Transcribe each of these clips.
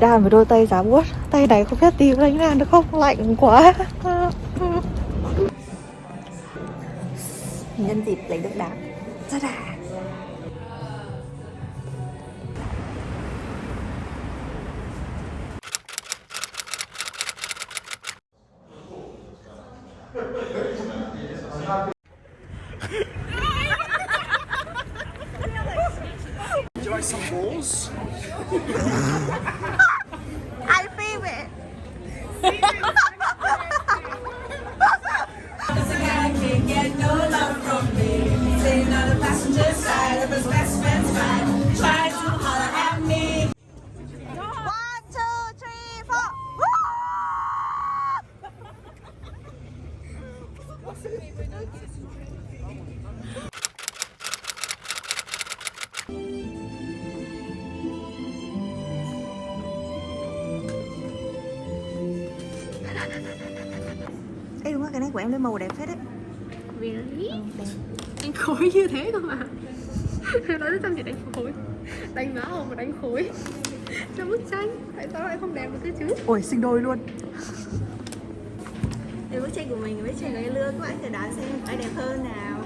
đan đàn với đôi tay giá buốt Tay này không biết tìm đánh đàn được không? Lạnh quá. Nhân dịp lấy được đàn. Rất à you like some balls? I feel it get no love from me. Sitting on the passenger side of his best friend's ride, trying to holler at me. One, two, three, four Ê đúng rồi, cái này của em lên màu đẹp phết đấy. Really? Đánh khối như thế cơ mà. Nói chăm chỉ đánh khối. Đánh má hồng mà đánh khối. Cho bức tranh. Tại sao lại không đẹp được thế chứ? Ôi, sinh đôi luôn. Để bức tranh của mình với bức tranh của cái lương các bạn thử đoán xem ai đẹp hơn nào.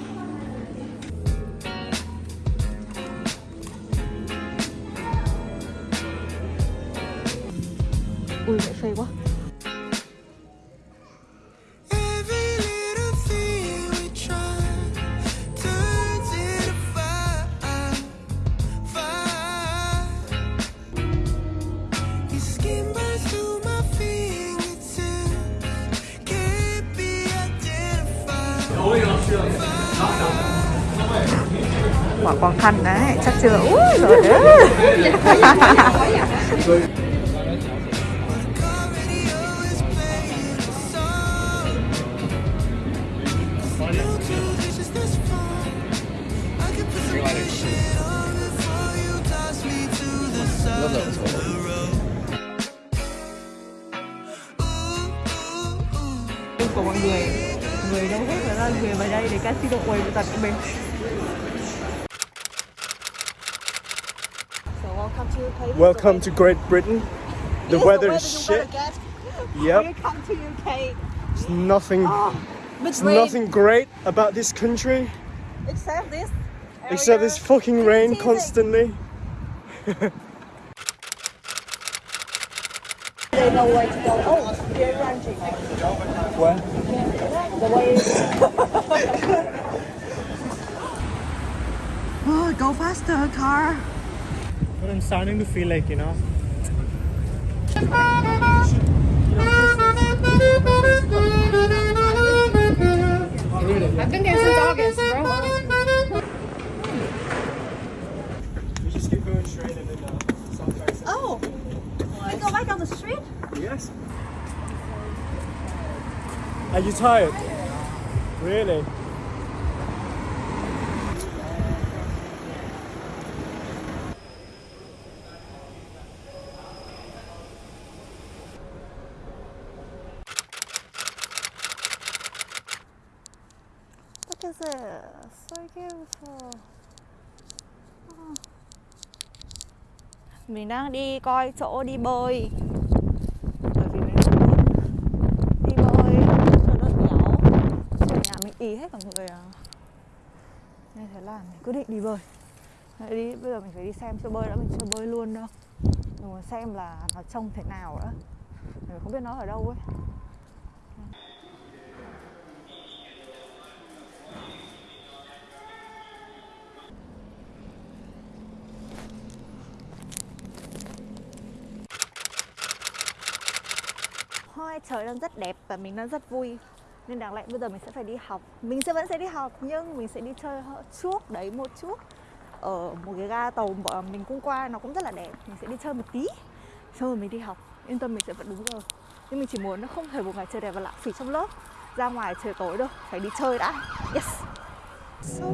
Ui, vậy phê quá the side đấy chắc chưa? Ui rồi. Đấy của mọi người người đâu hết là người vào đây để casino quầy của tật của mình. Welcome to UK. Welcome to Great Britain. The Yes, weather the is shit. Yep, Welcome to UK. it's nothing, ah, But it's rain, nothing great about this country except this. except this area. fucking rain constantly. There's no way to go. Oh, you're ranching. Where? The way. oh, go faster, car. But I'm starting to feel like, you know, I've been there since August, bro we just keep going straight and then uh, South Paris. Oh, we go back on the street? Yes. Are you tired? Really? Look at this. So beautiful. Oh. Mình đang đi coi chỗ đi bơi Bởi vì mình rất muốn đi bơi cho đỡ béo Ở nhà mình ý hết cả người à Nên thế là mình quyết định đi bơi Đấy, đi, Bây giờ mình phải đi xem chỗ bơi đã Mình chưa bơi luôn đâu Mình muốn xem là nó trông thế nào nữa Mình không biết nó ở đâu ấy Hoa trời đang rất đẹp và mình đang rất vui. Nên đáng lẽ bây giờ mình sẽ phải đi học. Mình sẽ vẫn sẽ đi học, nhưng mình sẽ đi chơi trước, đấy, một chút. Ở một cái ga tàu mà mình cũng qua, nó cũng rất là đẹp. Mình sẽ đi chơi một tí, Xong rồi mình đi học. Yên tâm mình sẽ vẫn đúng giờ. Nhưng mình chỉ muốn nó không thể một ngày trời đẹp và lãng phí trong lớp. Ra ngoài trời tối đâu, Phải đi chơi đã. Yes. So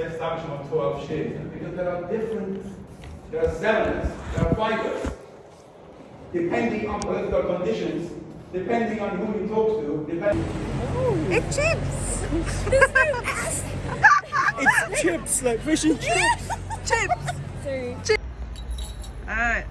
the establishment of 12 shades because there are different, there are zemnas, there are fibers. Depending on political conditions, depending on who you talk to, depending. It's chips! It's chips, like fish and chips. chips! Alright.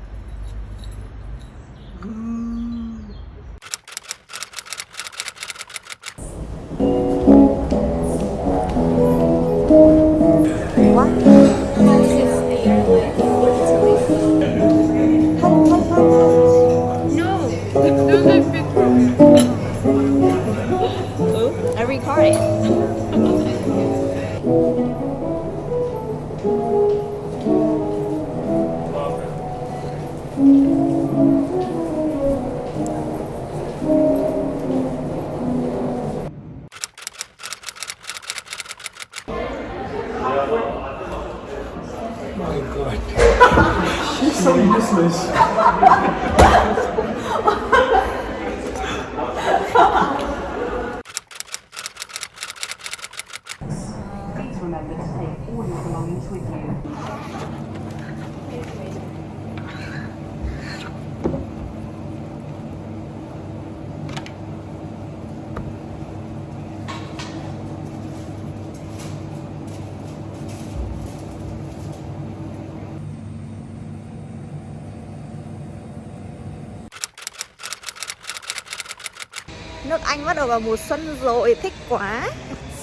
Nước Anh bắt đầu vào mùa xuân rồi, thích quá.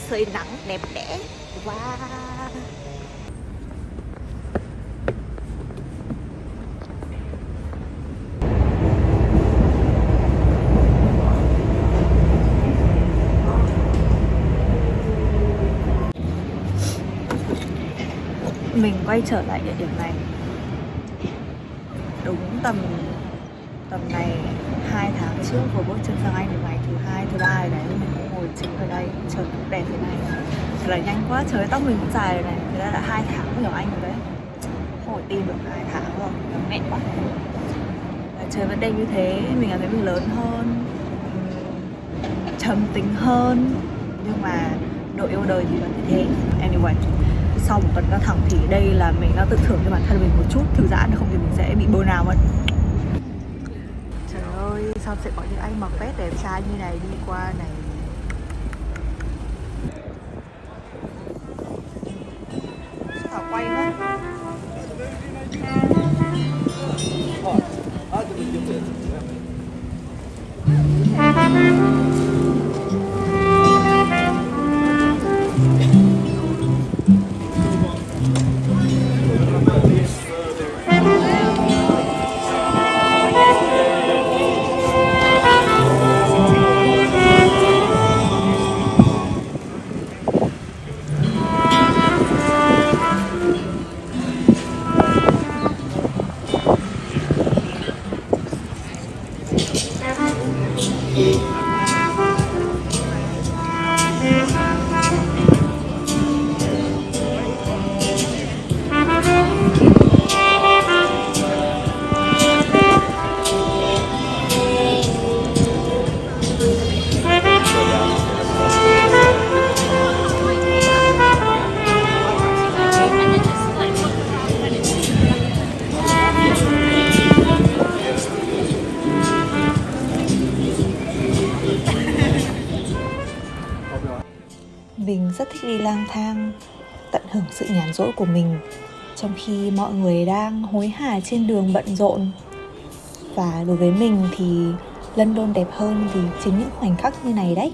Sưởi nắng đẹp đẽ. Wow. Mình quay trở lại địa điểm này. Đúng tầm tầm này hai tháng trước vừa bước chân sang Anh thì ngày thứ ba này đấy, mình cũng ngồi chính ở đây trời cũng đẹp thế này. Thật là nhanh quá, trời tóc mình cũng dài rồi này. Thế ra là hai tháng nhỏ Anh rồi đấy hồi tìm tin được hai tháng rồi, nó quá. Trời vẫn đẹp như thế, mình cảm thấy mình lớn hơn trầm tính hơn. Nhưng mà độ yêu đời thì vẫn như thế. Anyway, sau một tuần căng thẳng thì đây là mình đã tự thưởng cho bản thân mình một chút. Thư giãn, không thì mình sẽ bị bơ nào mất xong sao sẽ có những anh mặc vest đẹp trai như này đi qua này. Mình rất thích đi lang thang, Tận hưởng sự nhàn rỗi của mình, Trong khi mọi người đang hối hả trên đường bận rộn. Và đối với mình thì London đẹp hơn vì chính những khoảnh khắc như này đấy.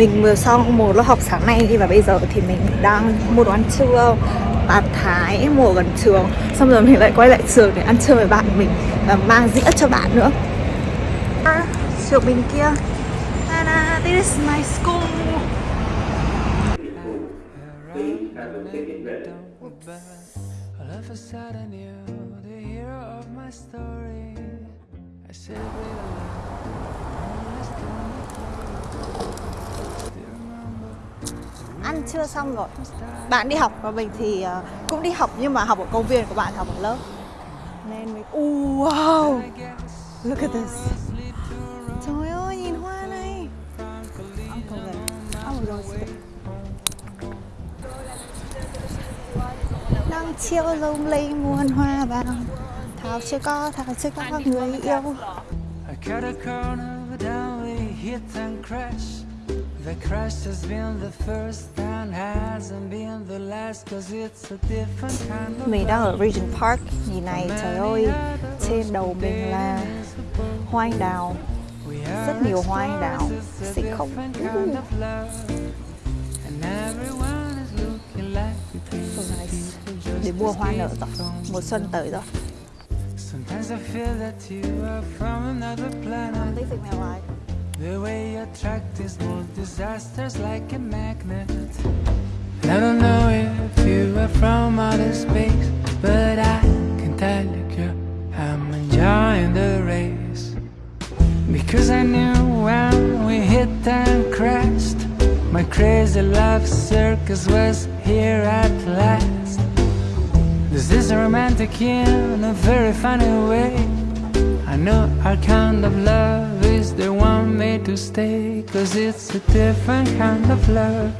mình vừa xong một lớp học sáng nay đi và bây giờ thì mình đang mua đồ ăn trưa bà Thái mùa gần trường xong rồi mình lại quay lại trường để ăn trưa với bạn mình và mang dĩa cho bạn nữa. À, trường bên kia. Anna, this is my school. I chưa xong rồi. Bạn đi học và mình thì ờ, cũng đi học nhưng mà học ở công viên của bạn học ở lớp. Nên mình uh, wow. Look at this. Trời ơi nhìn hoa này. Uncle rose đang chiều lung linh muôn hoa vàng. Thảo chưa có thảo chưa có người yêu. I cut a corner, down we hit and crash. The crash has been the first and hasn't been the last, cause it's a different kind of Mình đang ở Regent Park. Nhìn này trời ơi Trên đầu mình là hoa anh đào. Rất nhiều hoa anh đào Xinh không? please So nice. Để mua hoa nở rồi Mùa xuân tới rồi Sometimes I feel that you are from another planet. Living my life The way you attract these more disasters like a magnet. I don't know if you are from outer space, but I can tell you, I'm enjoying the race. Because I knew when we hit and crashed, my crazy love circus was here at last. This is romantic in a very funny way. I know our kind of love is the one made to stay Cause it's a different kind of love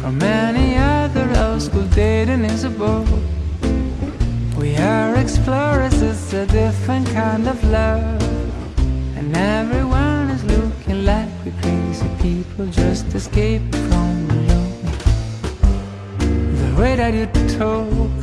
From any other old school dating is a bore. We are explorers, it's a different kind of love. And everyone is looking like we're crazy people Just escaping from the lonely The way that you talk,